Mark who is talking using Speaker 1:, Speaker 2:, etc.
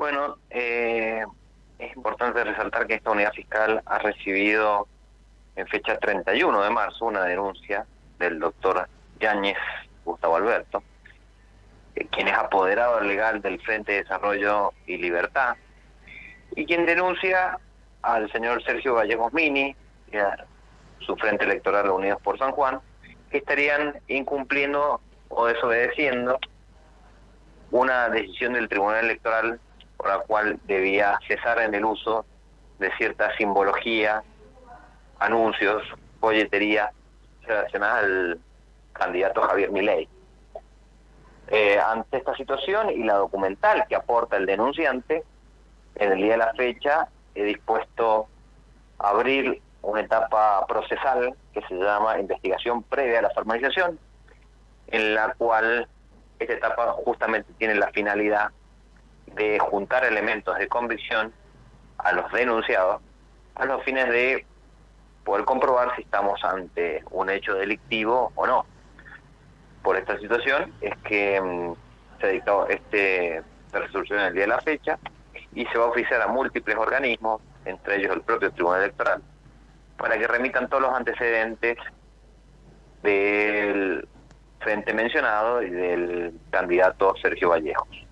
Speaker 1: Bueno, eh, es importante resaltar que esta unidad fiscal ha recibido en fecha 31 de marzo una denuncia del doctor Yáñez Gustavo Alberto, eh, quien es apoderado legal del Frente de Desarrollo y Libertad, y quien denuncia al señor Sergio Gallegos Mini y a su Frente Electoral Unidos por San Juan, que estarían incumpliendo o desobedeciendo una decisión del Tribunal Electoral por la cual debía cesar en el uso de cierta simbología, anuncios, folletería relacionada al candidato Javier Milei. Eh, ante esta situación y la documental que aporta el denunciante, en el día de la fecha he dispuesto a abrir una etapa procesal que se llama investigación previa a la formalización, en la cual esta etapa justamente tiene la finalidad de juntar elementos de convicción a los denunciados a los fines de poder comprobar si estamos ante un hecho delictivo o no. Por esta situación es que mm, se ha dictado este resolución en el día de la fecha y se va a oficiar a múltiples organismos, entre ellos el propio Tribunal Electoral, para que remitan todos los antecedentes del frente mencionado y del candidato Sergio Vallejos.